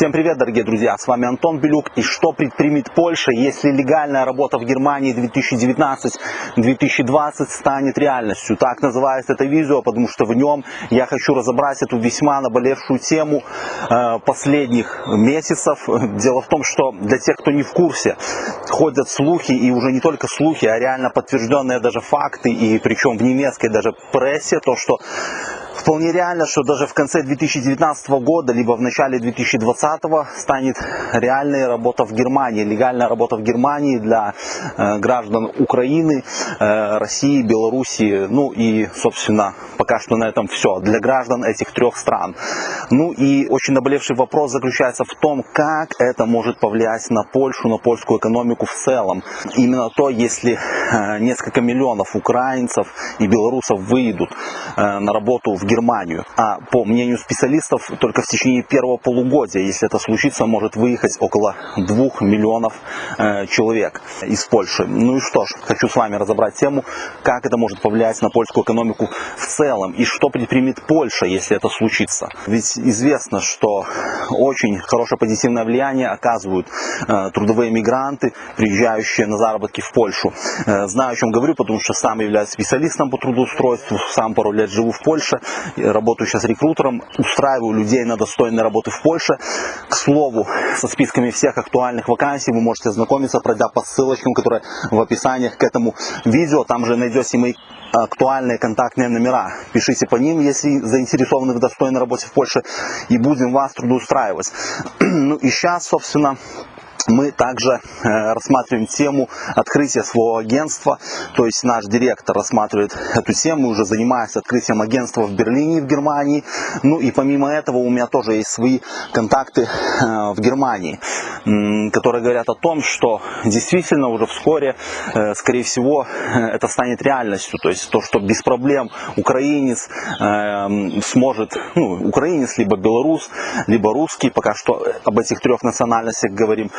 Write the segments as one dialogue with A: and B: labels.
A: Всем привет, дорогие друзья! С вами Антон Белюк. И что предпримет Польша, если легальная работа в Германии 2019-2020 станет реальностью? Так называется это видео, потому что в нем я хочу разобрать эту весьма наболевшую тему э, последних месяцев. Дело в том, что для тех, кто не в курсе, ходят слухи, и уже не только слухи, а реально подтвержденные даже факты, и причем в немецкой даже прессе, то, что Вполне реально, что даже в конце 2019 года, либо в начале 2020 станет реальная работа в Германии, легальная работа в Германии для э, граждан Украины, э, России, Белоруссии, ну и, собственно, пока что на этом все, для граждан этих трех стран. Ну и очень наболевший вопрос заключается в том, как это может повлиять на Польшу, на польскую экономику в целом. Именно то, если э, несколько миллионов украинцев и белорусов выйдут э, на работу в Германию. А по мнению специалистов, только в течение первого полугодия, если это случится, может выехать около 2 миллионов э, человек из Польши. Ну и что ж, хочу с вами разобрать тему, как это может повлиять на польскую экономику в целом и что предпримет Польша, если это случится. Ведь известно, что очень хорошее позитивное влияние оказывают э, трудовые мигранты, приезжающие на заработки в Польшу. Э, знаю, о чем говорю, потому что сам являюсь специалистом по трудоустройству, сам пару лет живу в Польше работаю сейчас рекрутером, устраиваю людей на достойные работы в Польше. К слову, со списками всех актуальных вакансий вы можете ознакомиться, пройдя по ссылочкам, которые в описании к этому видео. Там же найдете мои актуальные контактные номера. Пишите по ним, если заинтересованы в достойной работе в Польше, и будем вас трудоустраивать. Ну и сейчас, собственно, мы также э, рассматриваем тему открытия своего агентства, то есть наш директор рассматривает эту тему, уже занимается открытием агентства в Берлине, в Германии. Ну и помимо этого у меня тоже есть свои контакты э, в Германии, которые говорят о том, что действительно уже вскоре, э, скорее всего, это станет реальностью. То есть то, что без проблем украинец сможет, ну, украинец, либо белорус, либо русский, пока что об этих трех национальностях говорим,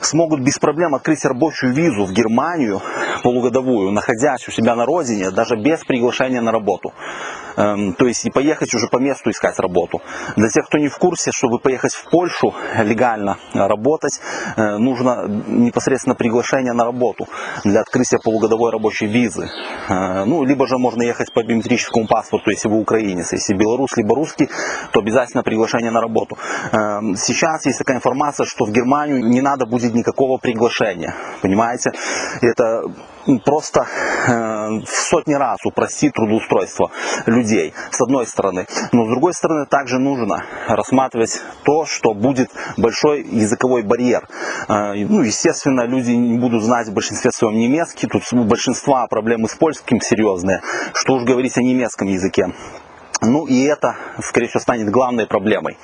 A: смогут без проблем открыть рабочую визу в Германию полугодовую, находясь у себя на родине, даже без приглашения на работу. Эм, то есть и поехать уже по месту искать работу. Для тех, кто не в курсе, чтобы поехать в Польшу легально работать, э, нужно непосредственно приглашение на работу для открытия полугодовой рабочей визы. Э, ну, либо же можно ехать по биометрическому паспорту, если вы украинец. Если белорус, либо русский, то обязательно приглашение на работу. Эм, сейчас есть такая информация, что в Германию не надо будет никакого приглашения. Понимаете? Это просто э, в сотни раз упростит трудоустройство людей, с одной стороны. Но с другой стороны, также нужно рассматривать то, что будет большой языковой барьер. Э, ну, естественно, люди не будут знать в большинстве своем немецкий, тут у большинства проблемы с польским серьезные, что уж говорить о немецком языке. Ну и это, скорее всего, станет главной проблемой.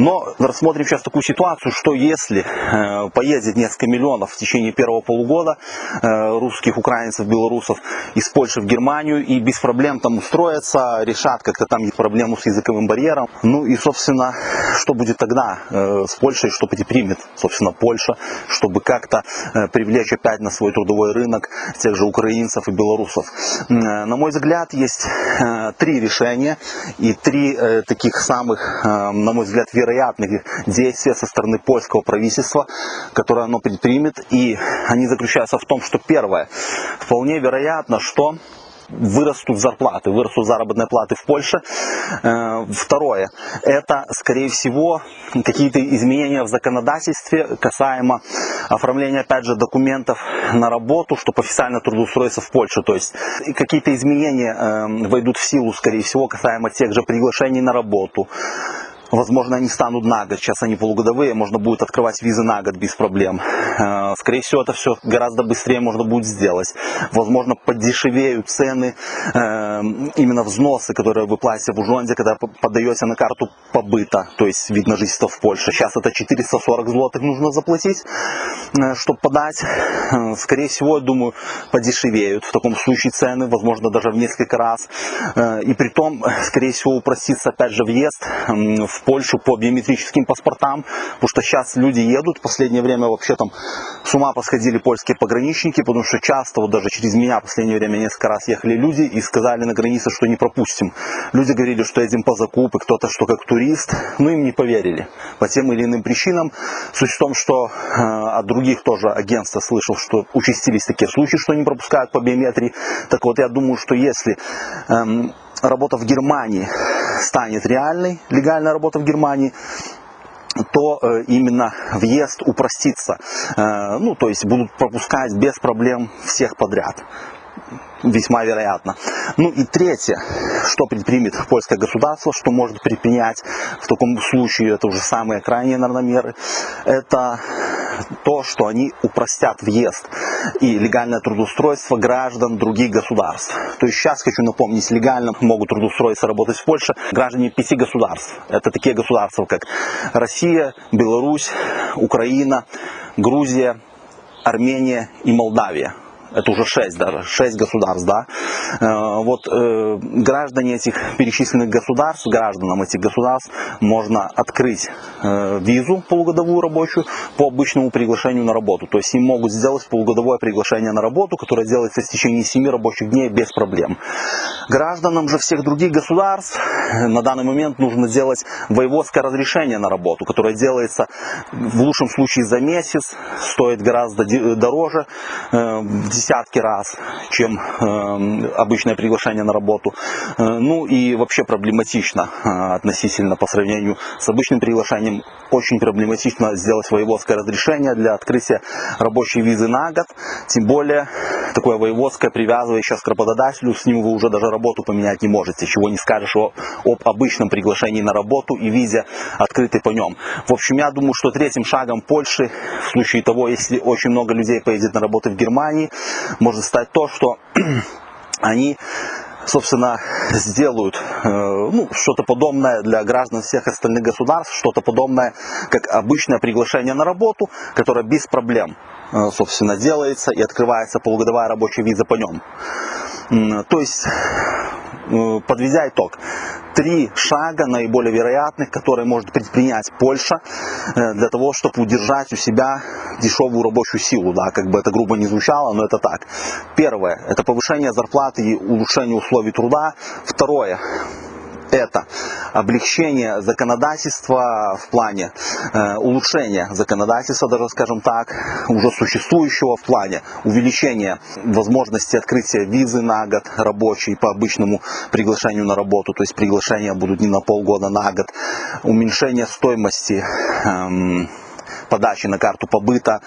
A: Но рассмотрим сейчас такую ситуацию, что если э, поедет несколько миллионов в течение первого полугода э, русских, украинцев, белорусов из Польши в Германию и без проблем там устроятся, решат как-то там их проблему с языковым барьером. Ну и, собственно, что будет тогда э, с Польшей, что примет, собственно, Польша, чтобы как-то привлечь опять на свой трудовой рынок тех же украинцев и белорусов. На мой взгляд, есть три решения и три таких самых, на мой взгляд, вероятных действия со стороны польского правительства, которое оно предпримет. И они заключаются в том, что первое, вполне вероятно, что вырастут зарплаты, вырастут заработные платы в Польше. Э, второе, это, скорее всего, какие-то изменения в законодательстве касаемо оформления, опять же, документов на работу, чтобы официально трудоустроиться в Польшу. То есть какие-то изменения э, войдут в силу, скорее всего, касаемо тех же приглашений на работу, Возможно, они станут на год, сейчас они полугодовые, можно будет открывать визы на год без проблем. Э, скорее всего, это все гораздо быстрее можно будет сделать. Возможно, подешевеют цены, э, именно взносы, которые вы платите в Ужонде, когда подаете на карту побыта, то есть вид на жительство в Польше. Сейчас это 440 злотых нужно заплатить, чтобы подать. Скорее всего, я думаю, подешевеют в таком случае цены, возможно, даже в несколько раз. И при том, скорее всего, упростится опять же въезд в Польшу по биометрическим паспортам, потому что сейчас люди едут, в последнее время вообще там с ума посходили польские пограничники, потому что часто, вот даже через меня в последнее время несколько раз ехали люди и сказали на границе, что не пропустим. Люди говорили, что едем по закупы, кто-то, что как турист, но им не поверили по тем или иным причинам. Суть в том, что э, от других тоже агентств слышал, что участились такие случаи, что не пропускают по биометрии. Так вот, я думаю, что если эм, работа в Германии станет реальной, легальная работа в Германии, то э, именно въезд упростится. Э, ну, то есть будут пропускать без проблем всех подряд весьма вероятно. Ну и третье, что предпримет польское государство, что может предпринять в таком случае, это уже самые крайние, наверное, меры, это то, что они упростят въезд и легальное трудоустройство граждан других государств. То есть сейчас хочу напомнить, легально могут трудоустроиться, работать в Польше граждане пяти государств. Это такие государства, как Россия, Беларусь, Украина, Грузия, Армения и Молдавия это уже шесть даже, шесть государств, да, э, вот э, граждане этих перечисленных государств, гражданам этих государств можно открыть э, визу полугодовую рабочую по обычному приглашению на работу, то есть им могут сделать полугодовое приглашение на работу, которое делается в течение семи рабочих дней без проблем. Гражданам же всех других государств на данный момент нужно сделать воеводское разрешение на работу, которое делается в лучшем случае за месяц, стоит гораздо дороже, десятки раз, чем э, обычное приглашение на работу. Э, ну и вообще проблематично э, относительно по сравнению с обычным приглашением. Очень проблематично сделать воеводское разрешение для открытия рабочей визы на год. Тем более такое воеводское, сейчас к работодателю, с ним вы уже даже работу поменять не можете. Чего не скажешь о, об обычном приглашении на работу и визе открытой по нем. В общем, я думаю, что третьим шагом Польши, в случае того, если очень много людей поедет на работу в Германии, может стать то, что они собственно, сделают э, ну, что-то подобное для граждан всех остальных государств, что-то подобное, как обычное приглашение на работу, которое без проблем, э, собственно, делается и открывается полугодовая рабочая виза по нем. То есть, подведя итог, три шага наиболее вероятных, которые может предпринять Польша э, для того, чтобы удержать у себя дешевую рабочую силу, да, как бы это грубо не звучало, но это так. Первое, это повышение зарплаты и улучшение условий труда. Второе, это облегчение законодательства в плане э, улучшения законодательства, даже скажем так, уже существующего в плане увеличения возможности открытия визы на год рабочей по обычному приглашению на работу, то есть приглашения будут не на полгода, на год, уменьшение стоимости э, подачи на карту побыта,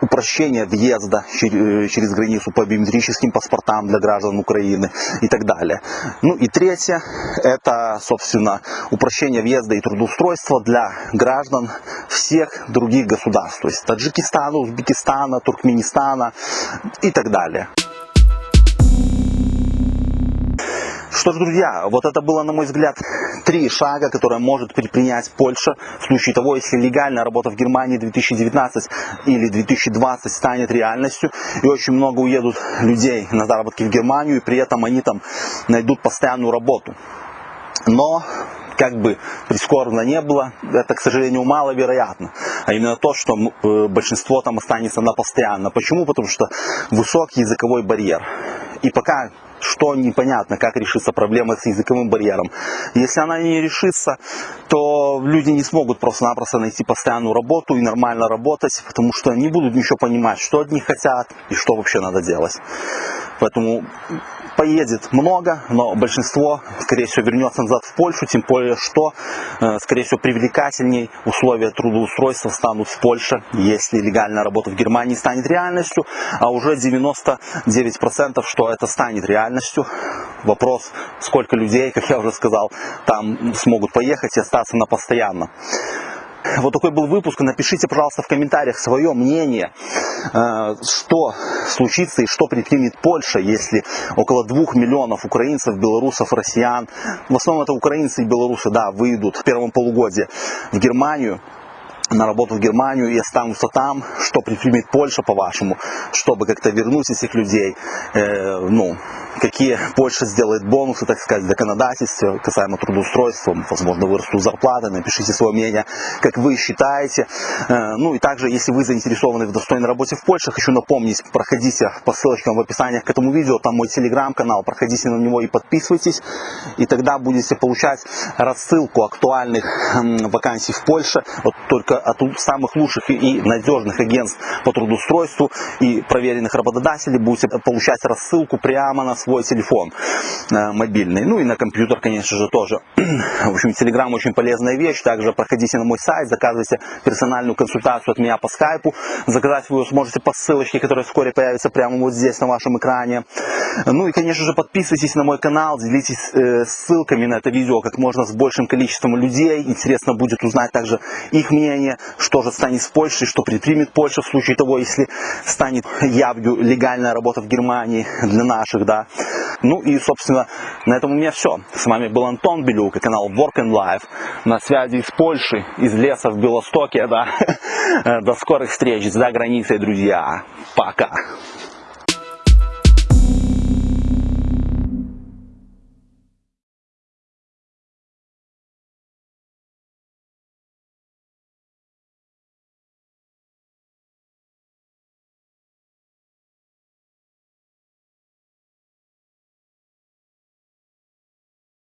A: упрощение въезда э, через границу по биометрическим паспортам для граждан Украины и так далее. Ну и третье, это, собственно, упрощение въезда и трудоустройства для граждан всех других государств, то есть Таджикистана, Узбекистана, Туркменистана и так далее. Что ж, друзья, вот это было, на мой взгляд, три шага, которые может предпринять Польша в случае того, если легальная работа в Германии 2019 или 2020 станет реальностью, и очень много уедут людей на заработки в Германию, и при этом они там найдут постоянную работу. Но как бы прискорбно не было, это, к сожалению, маловероятно. А именно то, что э, большинство там останется на постоянно. Почему? Потому что высокий языковой барьер. И пока что непонятно, как решится проблема с языковым барьером. Если она не решится, то люди не смогут просто-напросто найти постоянную работу и нормально работать, потому что не будут ничего понимать, что от них хотят и что вообще надо делать. Поэтому поедет много, но большинство, скорее всего, вернется назад в Польшу, тем более, что, э, скорее всего, привлекательней условия трудоустройства станут в Польше, если легальная работа в Германии станет реальностью, а уже 99% что это станет реальностью. Вопрос, сколько людей, как я уже сказал, там смогут поехать и остаться на постоянно. Вот такой был выпуск. Напишите, пожалуйста, в комментариях свое мнение, э, что случится и что предпримет Польша, если около двух миллионов украинцев, белорусов, россиян, в основном это украинцы и белорусы, да, выйдут в первом полугодии в Германию, на работу в Германию и останутся там, что предпримет Польша, по-вашему, чтобы как-то вернуть этих людей, э, ну, какие Польша сделает бонусы, так сказать, законодательства касаемо трудоустройства, возможно, вырастут зарплаты, напишите свое мнение, как вы считаете. Э, ну и также, если вы заинтересованы в достойной работе в Польше, хочу напомнить, проходите по ссылочкам в описании к этому видео, там мой телеграм-канал, проходите на него и подписывайтесь, и тогда будете получать рассылку актуальных вакансий в Польше, вот только от самых лучших и надежных агентств по трудоустройству и проверенных работодателей будете получать рассылку прямо на свой телефон э, мобильный, ну и на компьютер, конечно же, тоже. В общем, Telegram очень полезная вещь, также проходите на мой сайт, заказывайте персональную консультацию от меня по скайпу, заказать вы сможете по ссылочке, которая вскоре появится прямо вот здесь на вашем экране. Ну и, конечно же, подписывайтесь на мой канал, делитесь э, ссылками на это видео как можно с большим количеством людей. Интересно будет узнать также их мнение, что же станет с Польшей, что предпримет Польша в случае того, если станет явью легальная работа в Германии для наших, да. Ну и, собственно, на этом у меня все. С вами был Антон Белюк и канал Work and Life. На связи из Польши, из леса в Белостоке, да. До скорых встреч за границей, друзья. Пока.